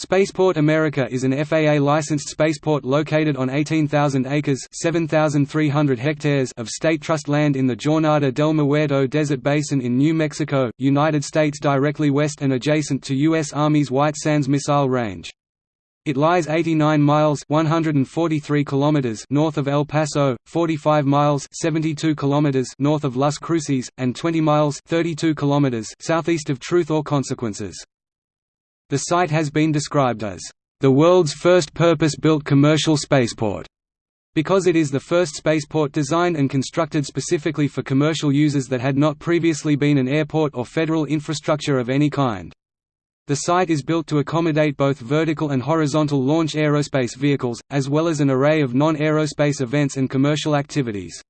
Spaceport America is an FAA-licensed spaceport located on 18,000 acres (7,300 hectares) of state trust land in the Jornada del Muerto Desert Basin in New Mexico, United States directly west and adjacent to U.S. Army's White Sands Missile Range. It lies 89 miles 143 kilometers north of El Paso, 45 miles 72 kilometers north of Las Cruces, and 20 miles 32 kilometers southeast of Truth or Consequences. The site has been described as the world's first purpose-built commercial spaceport, because it is the first spaceport designed and constructed specifically for commercial users that had not previously been an airport or federal infrastructure of any kind. The site is built to accommodate both vertical and horizontal launch aerospace vehicles, as well as an array of non-aerospace events and commercial activities.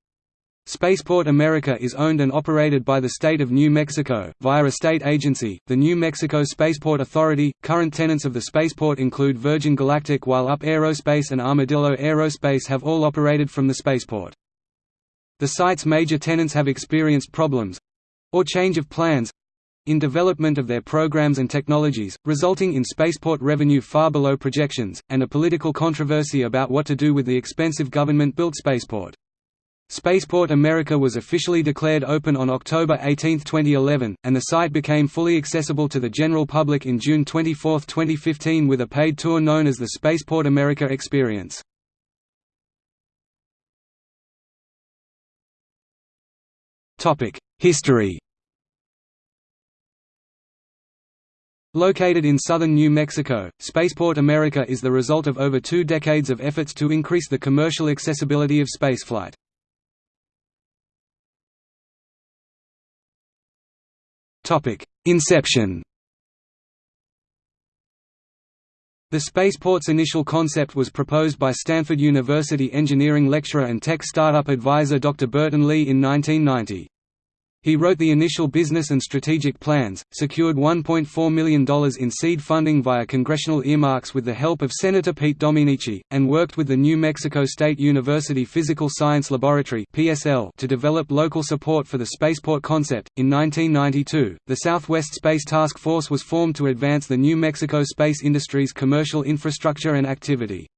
Spaceport America is owned and operated by the state of New Mexico, via a state agency, the New Mexico Spaceport Authority. Current tenants of the spaceport include Virgin Galactic while UP Aerospace and Armadillo Aerospace have all operated from the spaceport. The site's major tenants have experienced problems or change of plans in development of their programs and technologies, resulting in spaceport revenue far below projections, and a political controversy about what to do with the expensive government-built spaceport. Spaceport America was officially declared open on October 18, 2011, and the site became fully accessible to the general public in June 24, 2015 with a paid tour known as the Spaceport America Experience. History Located in southern New Mexico, Spaceport America is the result of over two decades of efforts to increase the commercial accessibility of spaceflight. Inception The spaceport's initial concept was proposed by Stanford University engineering lecturer and tech startup advisor Dr. Burton Lee in 1990. He wrote the initial business and strategic plans, secured $1.4 million in seed funding via congressional earmarks with the help of Senator Pete Domenici, and worked with the New Mexico State University Physical Science Laboratory (PSL) to develop local support for the spaceport concept. In 1992, the Southwest Space Task Force was formed to advance the New Mexico space industry's commercial infrastructure and activity.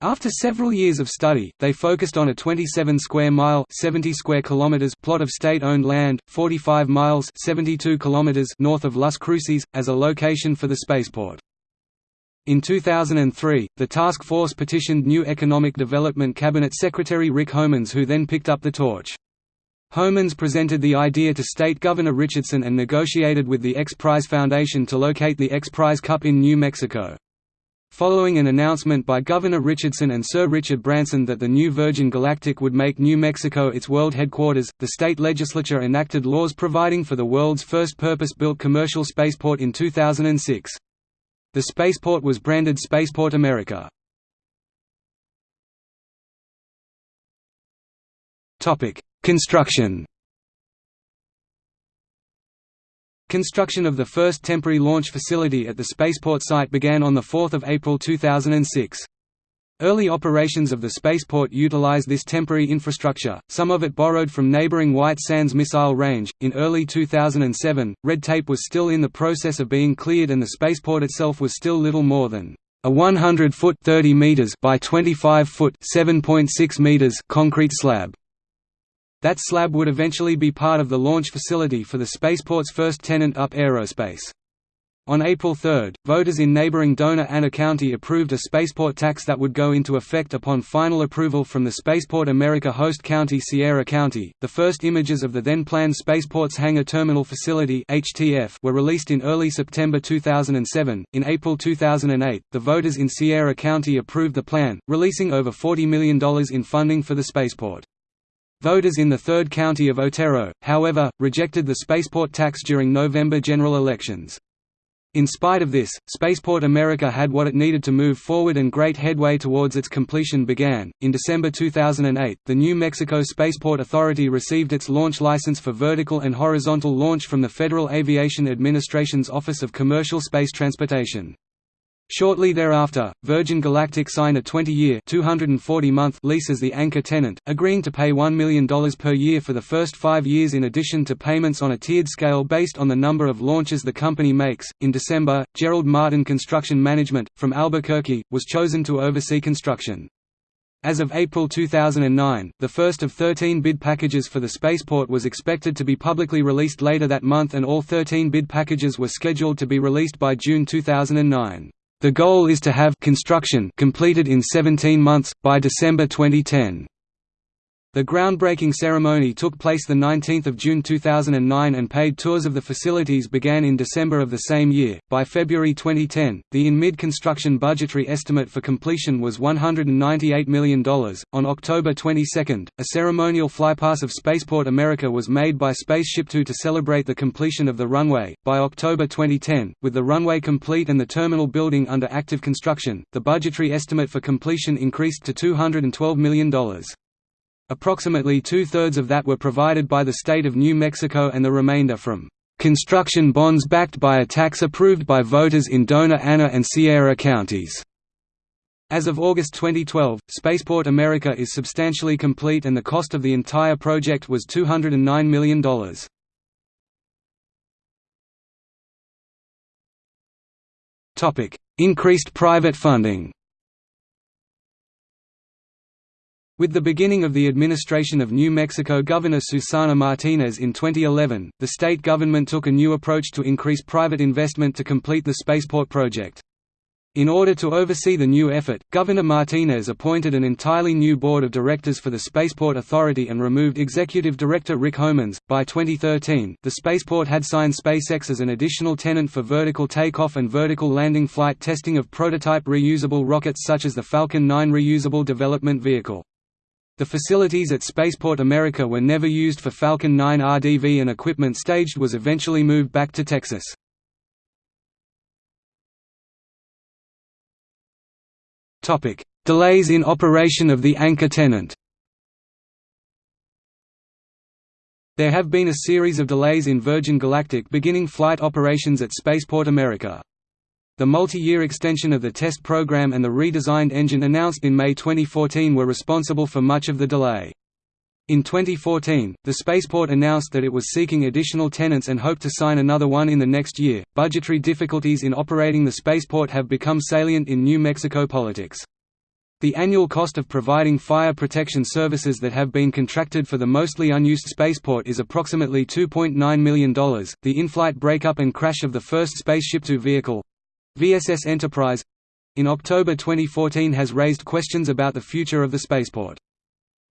After several years of study, they focused on a 27 square mile 70 square kilometers plot of state-owned land, 45 miles 72 kilometers north of Las Cruces, as a location for the spaceport. In 2003, the task force petitioned new Economic Development Cabinet Secretary Rick Homans who then picked up the torch. Homans presented the idea to State Governor Richardson and negotiated with the X Prize Foundation to locate the X Prize Cup in New Mexico. Following an announcement by Governor Richardson and Sir Richard Branson that the new Virgin Galactic would make New Mexico its world headquarters, the state legislature enacted laws providing for the world's first purpose-built commercial spaceport in 2006. The spaceport was branded Spaceport America. Construction Construction of the first temporary launch facility at the spaceport site began on 4 April 2006. Early operations of the spaceport utilized this temporary infrastructure, some of it borrowed from neighboring White Sands Missile Range. In early 2007, red tape was still in the process of being cleared and the spaceport itself was still little more than a 100 foot 30 meters by 25 foot 7.6 meters concrete slab. That slab would eventually be part of the launch facility for the spaceport's first tenant UP Aerospace. On April 3, voters in neighboring Dona Ana County approved a spaceport tax that would go into effect upon final approval from the Spaceport America host county Sierra County. The first images of the then planned Spaceport's Hangar Terminal Facility (HTF) were released in early September 2007. In April 2008, the voters in Sierra County approved the plan, releasing over $40 million in funding for the spaceport. Voters in the third county of Otero, however, rejected the spaceport tax during November general elections. In spite of this, Spaceport America had what it needed to move forward and great headway towards its completion began. In December 2008, the New Mexico Spaceport Authority received its launch license for vertical and horizontal launch from the Federal Aviation Administration's Office of Commercial Space Transportation. Shortly thereafter, Virgin Galactic signed a 20-year (240-month) lease as the anchor tenant, agreeing to pay $1 million per year for the first five years in addition to payments on a tiered scale based on the number of launches the company makes. In December, Gerald Martin Construction Management, from Albuquerque, was chosen to oversee construction. As of April 2009, the first of 13 bid packages for the spaceport was expected to be publicly released later that month and all 13 bid packages were scheduled to be released by June 2009. The goal is to have construction completed in 17 months, by December 2010. The groundbreaking ceremony took place 19 June 2009 and paid tours of the facilities began in December of the same year. By February 2010, the in mid construction budgetary estimate for completion was $198 million. On October 22, a ceremonial flypast of Spaceport America was made by Spaceship Two to celebrate the completion of the runway. By October 2010, with the runway complete and the terminal building under active construction, the budgetary estimate for completion increased to $212 million. Approximately two-thirds of that were provided by the state of New Mexico and the remainder from construction bonds backed by a tax approved by voters in Dona Ana and Sierra counties. As of August 2012, Spaceport America is substantially complete and the cost of the entire project was $209 million. Increased private funding With the beginning of the administration of New Mexico Governor Susana Martinez in 2011, the state government took a new approach to increase private investment to complete the spaceport project. In order to oversee the new effort, Governor Martinez appointed an entirely new board of directors for the Spaceport Authority and removed Executive Director Rick Homans. By 2013, the spaceport had signed SpaceX as an additional tenant for vertical takeoff and vertical landing flight testing of prototype reusable rockets such as the Falcon 9 reusable development vehicle. The facilities at Spaceport America were never used for Falcon 9 RDV and equipment staged was eventually moved back to Texas. Delays in operation of the anchor tenant There have been a series of delays in Virgin Galactic beginning flight operations at Spaceport America. The multi-year extension of the test program and the redesigned engine announced in May 2014 were responsible for much of the delay. In 2014, the spaceport announced that it was seeking additional tenants and hoped to sign another one in the next year. Budgetary difficulties in operating the spaceport have become salient in New Mexico politics. The annual cost of providing fire protection services that have been contracted for the mostly unused spaceport is approximately $2.9 million. The in flight breakup and crash of the first Spaceship Two vehicle, VSS Enterprise in October 2014 has raised questions about the future of the spaceport.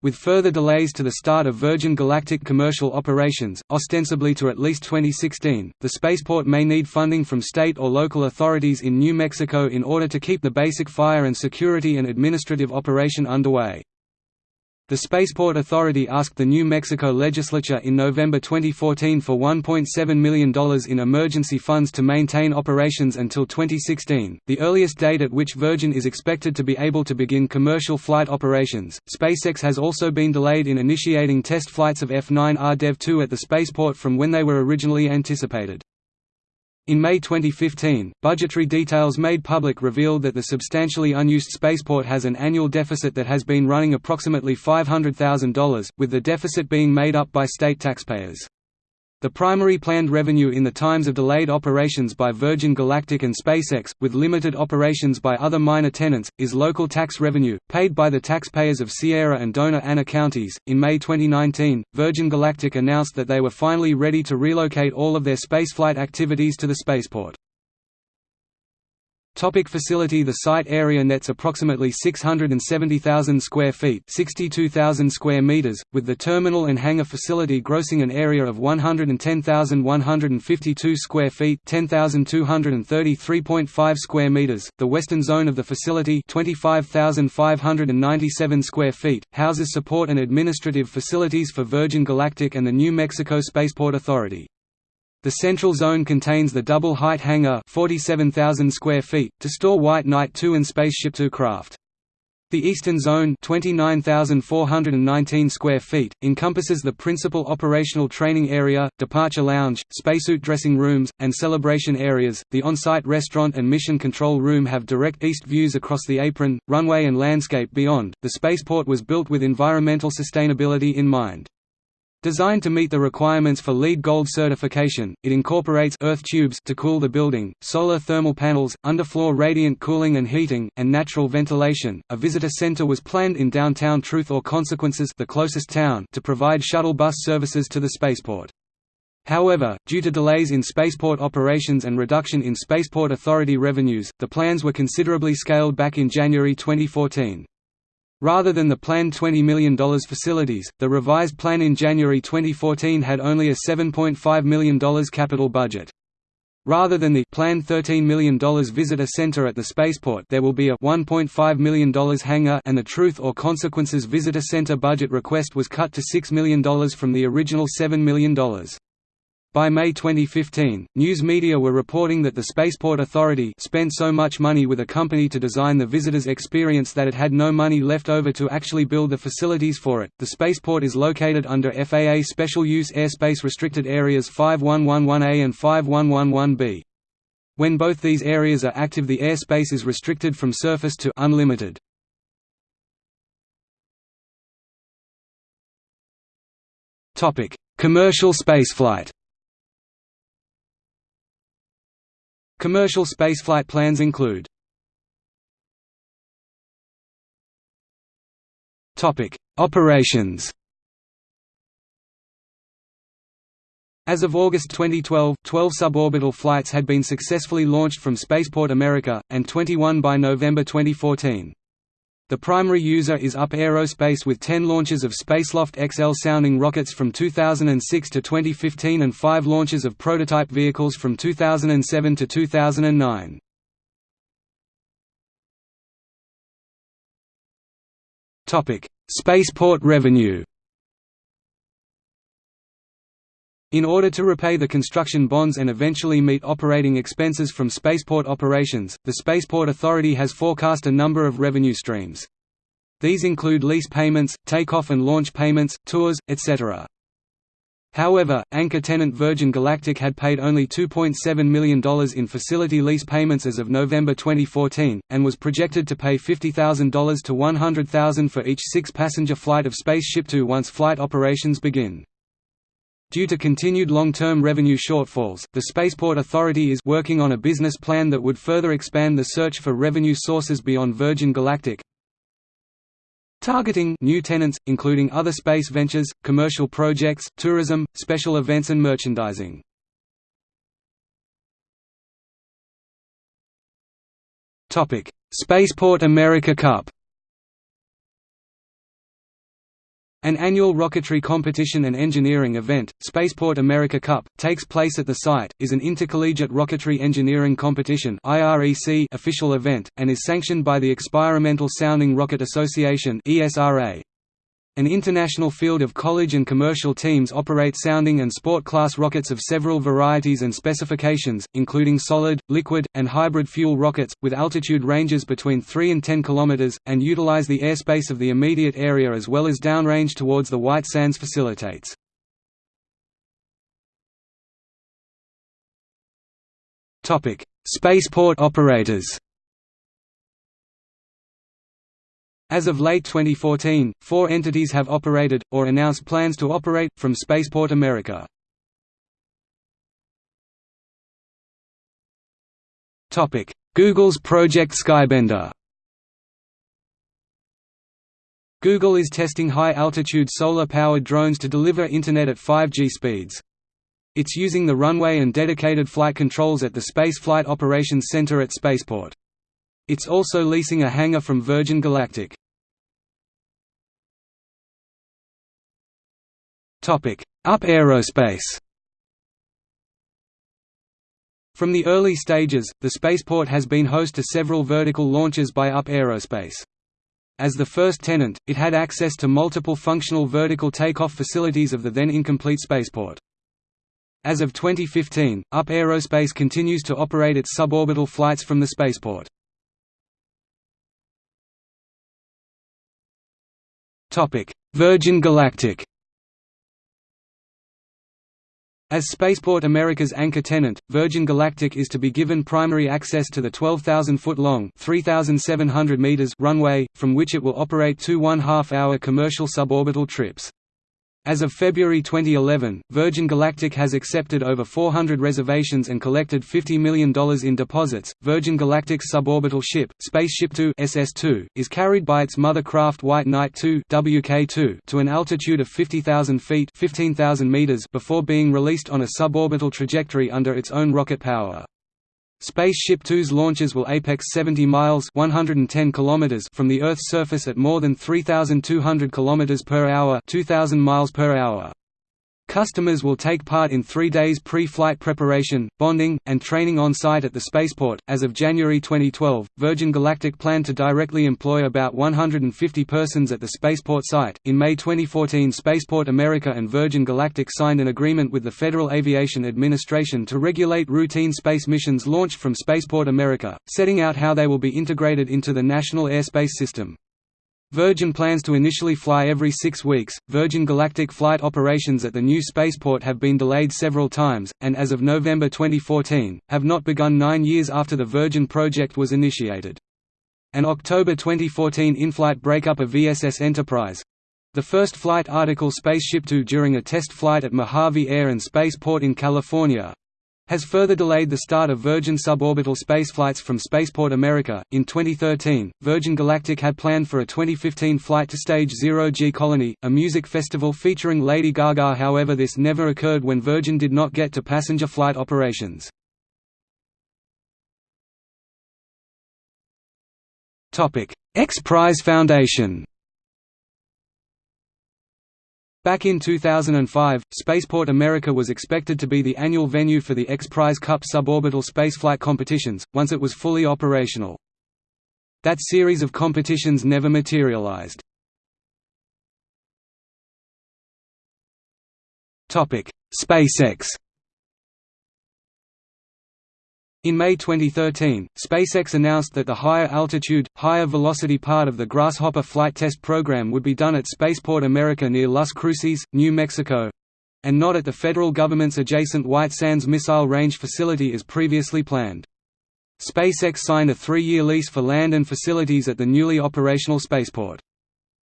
With further delays to the start of Virgin Galactic commercial operations, ostensibly to at least 2016, the spaceport may need funding from state or local authorities in New Mexico in order to keep the basic fire and security and administrative operation underway. The Spaceport Authority asked the New Mexico legislature in November 2014 for $1.7 million in emergency funds to maintain operations until 2016, the earliest date at which Virgin is expected to be able to begin commercial flight operations. SpaceX has also been delayed in initiating test flights of F9R Dev 2 at the spaceport from when they were originally anticipated. In May 2015, budgetary details made public revealed that the substantially unused spaceport has an annual deficit that has been running approximately $500,000, with the deficit being made up by state taxpayers. The primary planned revenue in the times of delayed operations by Virgin Galactic and SpaceX, with limited operations by other minor tenants, is local tax revenue, paid by the taxpayers of Sierra and Dona Ana counties. In May 2019, Virgin Galactic announced that they were finally ready to relocate all of their spaceflight activities to the spaceport. Topic facility The site area nets approximately 670,000 square feet 62,000 square meters, with the terminal and hangar facility grossing an area of 110,152 square feet 10,233.5 square meters. The western zone of the facility 25,597 square feet, houses support and administrative facilities for Virgin Galactic and the New Mexico Spaceport Authority. The central zone contains the double-height hangar 47,000 square feet, to store White Knight 2 and Spaceship Two craft. The Eastern Zone 29,419 square feet, encompasses the principal operational training area, departure lounge, spacesuit dressing rooms, and celebration areas. The on-site restaurant and mission control room have direct east views across the apron, runway and landscape beyond. The spaceport was built with environmental sustainability in mind. Designed to meet the requirements for LEED Gold certification, it incorporates earth tubes to cool the building, solar thermal panels, underfloor radiant cooling and heating, and natural ventilation. A visitor center was planned in downtown Truth or Consequences, the closest town, to provide shuttle bus services to the spaceport. However, due to delays in spaceport operations and reduction in Spaceport Authority revenues, the plans were considerably scaled back in January 2014. Rather than the planned $20 million facilities, the revised plan in January 2014 had only a $7.5 million capital budget. Rather than the planned $13 million visitor center at the spaceport there will be a $1.5 million hangar and the Truth or Consequences Visitor Center budget request was cut to $6 million from the original $7 million. By May 2015, news media were reporting that the Spaceport Authority spent so much money with a company to design the visitor's experience that it had no money left over to actually build the facilities for it. The spaceport is located under FAA Special Use Airspace Restricted Areas 5111A and 5111B. When both these areas are active the airspace is restricted from surface to unlimited. Commercial spaceflight Commercial spaceflight plans include Operations As of August 2012, 12 suborbital flights had been successfully launched from Spaceport America, and 21 by November 2014. The primary user is UP Aerospace with 10 launches of Spaceloft XL sounding rockets from 2006 to 2015 and 5 launches of prototype vehicles from 2007 to 2009. Spaceport revenue In order to repay the construction bonds and eventually meet operating expenses from spaceport operations, the Spaceport Authority has forecast a number of revenue streams. These include lease payments, takeoff and launch payments, tours, etc. However, anchor tenant Virgin Galactic had paid only $2.7 million in facility lease payments as of November 2014, and was projected to pay $50,000 to $100,000 for each six-passenger flight of Spaceship Two once flight operations begin. Due to continued long-term revenue shortfalls, the Spaceport Authority is working on a business plan that would further expand the search for revenue sources beyond Virgin Galactic, targeting new tenants, including other space ventures, commercial projects, tourism, special events and merchandising. Spaceport America Cup An annual rocketry competition and engineering event, Spaceport America Cup, takes place at the site, is an intercollegiate rocketry engineering competition official event, and is sanctioned by the Experimental Sounding Rocket Association an international field of college and commercial teams operate sounding and sport-class rockets of several varieties and specifications, including solid, liquid, and hybrid fuel rockets, with altitude ranges between 3 and 10 km, and utilize the airspace of the immediate area as well as downrange towards the White Sands facilitates. Spaceport operators As of late 2014, four entities have operated, or announced plans to operate, from Spaceport America. Google's Project Skybender Google is testing high-altitude solar-powered drones to deliver Internet at 5G speeds. It's using the runway and dedicated flight controls at the Space Flight Operations Center at Spaceport. It's also leasing a hangar from Virgin Galactic. UP Aerospace From the early stages, the spaceport has been host to several vertical launches by UP Aerospace. As the first tenant, it had access to multiple functional vertical takeoff facilities of the then incomplete spaceport. As of 2015, UP Aerospace continues to operate its suborbital flights from the spaceport. Virgin Galactic as Spaceport America's anchor tenant, Virgin Galactic is to be given primary access to the 12,000-foot-long runway, from which it will operate two one-half-hour commercial suborbital trips. As of February 2011, Virgin Galactic has accepted over 400 reservations and collected $50 million in deposits. Virgin Galactic's suborbital ship, Spaceship Two (SS2), is carried by its mother craft White Knight 2 (WK2) to an altitude of 50,000 feet (15,000 meters) before being released on a suborbital trajectory under its own rocket power. Spaceship Two's launches will apex 70 miles 110 kilometers from the Earth's surface at more than 3,200 kilometers per hour 2,000 miles per hour. Customers will take part in three days pre-flight preparation, bonding, and training on site at the spaceport. As of January 2012, Virgin Galactic planned to directly employ about 150 persons at the spaceport site. In May 2014, Spaceport America and Virgin Galactic signed an agreement with the Federal Aviation Administration to regulate routine space missions launched from Spaceport America, setting out how they will be integrated into the National Airspace System. Virgin plans to initially fly every six weeks. Virgin Galactic flight operations at the new spaceport have been delayed several times, and as of November 2014, have not begun nine years after the Virgin project was initiated. An October 2014 in-flight breakup of VSS Enterprise the first flight article Spaceship Two during a test flight at Mojave Air and Spaceport in California has further delayed the start of Virgin suborbital spaceflights from Spaceport America. In 2013, Virgin Galactic had planned for a 2015 flight to stage Zero G Colony, a music festival featuring Lady Gaga. However, this never occurred when Virgin did not get to passenger flight operations. X Prize Foundation. Back in 2005, Spaceport America was expected to be the annual venue for the X Prize Cup suborbital spaceflight competitions, once it was fully operational. That series of competitions never materialized. SpaceX In May 2013, SpaceX announced that the higher altitude, higher velocity part of the Grasshopper flight test program would be done at Spaceport America near Las Cruces, New Mexico—and not at the federal government's adjacent White Sands Missile Range facility as previously planned. SpaceX signed a three-year lease for land and facilities at the newly operational spaceport.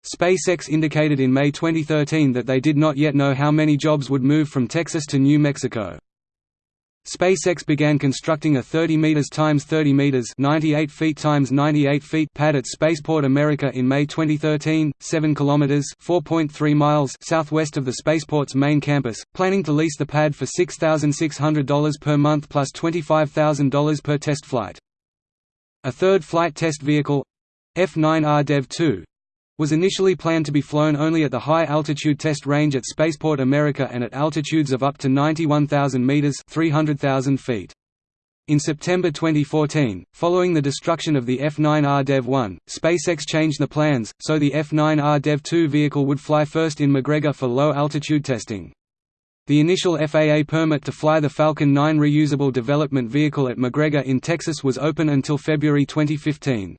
SpaceX indicated in May 2013 that they did not yet know how many jobs would move from Texas to New Mexico. SpaceX began constructing a 30 meters times 30 meters, 98 feet times 98 feet pad at Spaceport America in May 2013, 7 kilometers, 4.3 miles southwest of the spaceport's main campus, planning to lease the pad for $6,600 per month plus $25,000 per test flight. A third flight test vehicle, F9R Dev 2, was initially planned to be flown only at the high-altitude test range at Spaceport America and at altitudes of up to 91,000 meters (300,000 feet). In September 2014, following the destruction of the F9R Dev-1, SpaceX changed the plans, so the F9R Dev-2 vehicle would fly first in McGregor for low-altitude testing. The initial FAA permit to fly the Falcon 9 reusable development vehicle at McGregor in Texas was open until February 2015.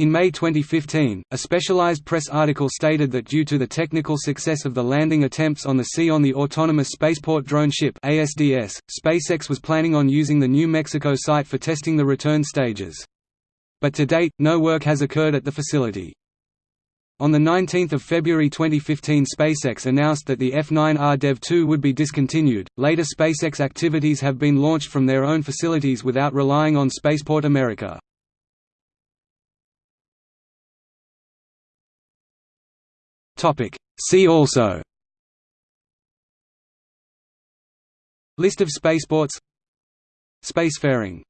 In May 2015, a specialized press article stated that due to the technical success of the landing attempts on the sea on the Autonomous Spaceport Drone Ship ASDS, SpaceX was planning on using the New Mexico site for testing the return stages. But to date, no work has occurred at the facility. On 19 February 2015 SpaceX announced that the F9R Dev-2 would be discontinued. Later SpaceX activities have been launched from their own facilities without relying on Spaceport America. See also. List of spaceports. Spacefaring